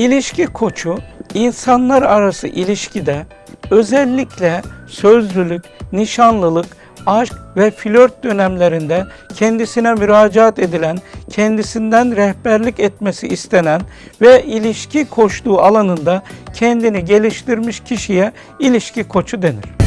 İlişki koçu insanlar arası ilişkide özellikle sözlülük, nişanlılık, aşk ve flört dönemlerinde kendisine müracaat edilen, kendisinden rehberlik etmesi istenen ve ilişki koçluğu alanında kendini geliştirmiş kişiye ilişki koçu denir.